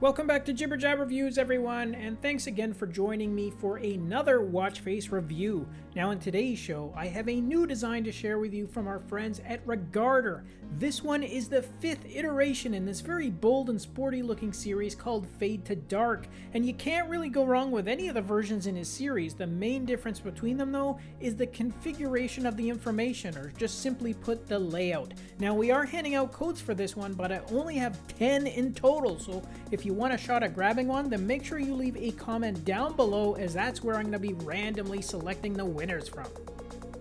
Welcome back to Jibber Jab Reviews, everyone, and thanks again for joining me for another watch face review. Now, in today's show, I have a new design to share with you from our friends at Regarder. This one is the fifth iteration in this very bold and sporty looking series called Fade to Dark, and you can't really go wrong with any of the versions in his series. The main difference between them, though, is the configuration of the information, or just simply put, the layout. Now, we are handing out codes for this one, but I only have 10 in total, so if you you want a shot at grabbing one, then make sure you leave a comment down below as that's where I'm going to be randomly selecting the winners from.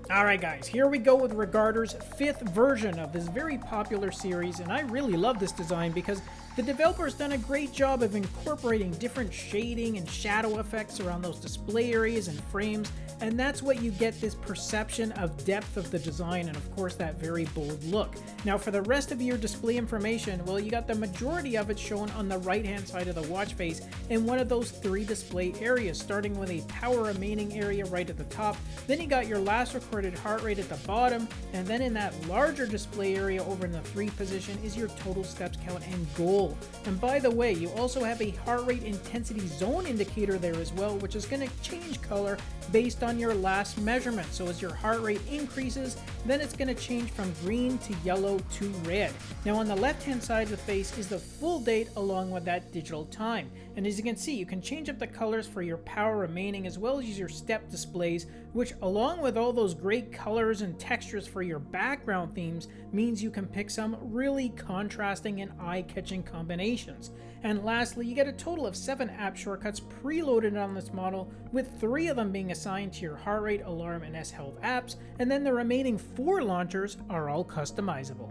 Alright guys, here we go with Regarder's fifth version of this very popular series, and I really love this design because the developer's done a great job of incorporating different shading and shadow effects around those display areas and frames, and that's what you get this perception of depth of the design and of course that very bold look. Now for the rest of your display information, well you got the majority of it shown on the right hand side of the watch face in one of those three display areas, starting with a power remaining area right at the top, then you got your last recorded heart rate at the bottom, and then in that larger display area over in the 3 position is your total steps count and goal and by the way, you also have a heart rate intensity zone indicator there as well, which is going to change color based on your last measurement. So as your heart rate increases, then it's going to change from green to yellow to red. Now on the left hand side of the face is the full date along with that digital time. And as you can see, you can change up the colors for your power remaining as well as your step displays, which along with all those great colors and textures for your background themes means you can pick some really contrasting and eye-catching combinations. And lastly, you get a total of 7 app shortcuts preloaded on this model, with 3 of them being assigned to your heart rate, alarm, and S-Health apps, and then the remaining 4 launchers are all customizable.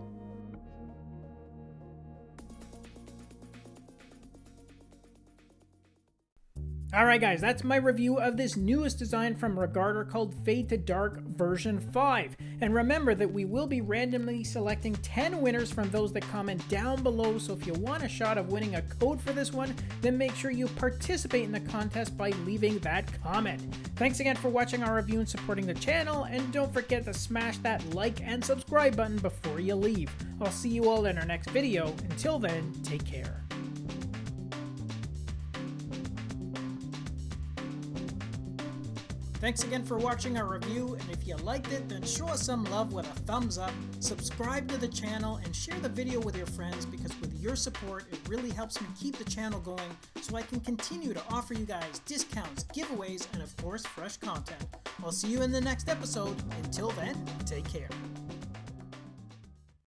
Alright guys, that's my review of this newest design from Regarder called Fade to Dark version 5. And remember that we will be randomly selecting 10 winners from those that comment down below, so if you want a shot of winning a code for this one, then make sure you participate in the contest by leaving that comment. Thanks again for watching our review and supporting the channel, and don't forget to smash that like and subscribe button before you leave. I'll see you all in our next video. Until then, take care. Thanks again for watching our review, and if you liked it, then show us some love with a thumbs up, subscribe to the channel, and share the video with your friends because with your support, it really helps me keep the channel going so I can continue to offer you guys discounts, giveaways, and of course, fresh content. I'll see you in the next episode. Until then, take care.